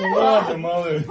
Ну ладно, малыш.